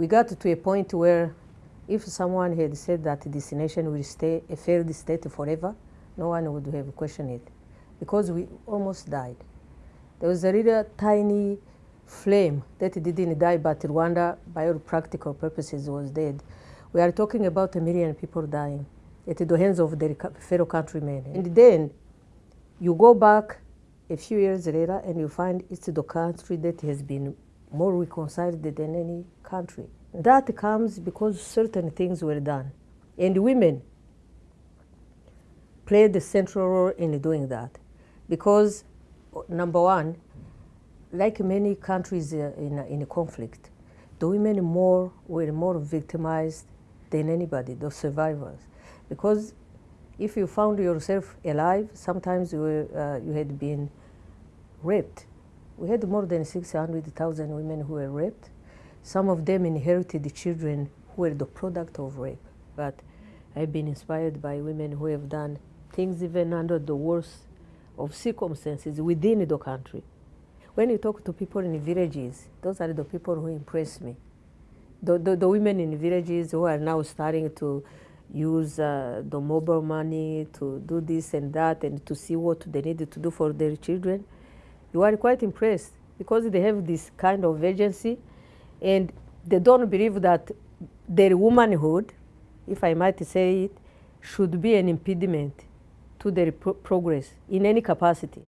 we got to a point where if someone had said that this nation will stay a failed state forever, no one would have questioned it because we almost died. There was a little tiny flame that didn't die, but Rwanda, by all practical purposes, was dead. We are talking about a million people dying at the hands of their fellow countrymen. And then you go back a few years later and you find it's the country that has been more reconciled than any country. That comes because certain things were done. And women played the central role in doing that. Because, number one, like many countries in, in conflict, the women more were more victimized than anybody, the survivors. Because if you found yourself alive, sometimes you, were, uh, you had been raped. We had more than 600,000 women who were raped. Some of them inherited children who were the product of rape. But I've been inspired by women who have done things even under the worst of circumstances within the country. When you talk to people in villages, those are the people who impress me. The, the, the women in villages who are now starting to use uh, the mobile money to do this and that and to see what they need to do for their children, you are quite impressed because they have this kind of agency and they don't believe that their womanhood, if I might say it, should be an impediment to their pro progress in any capacity.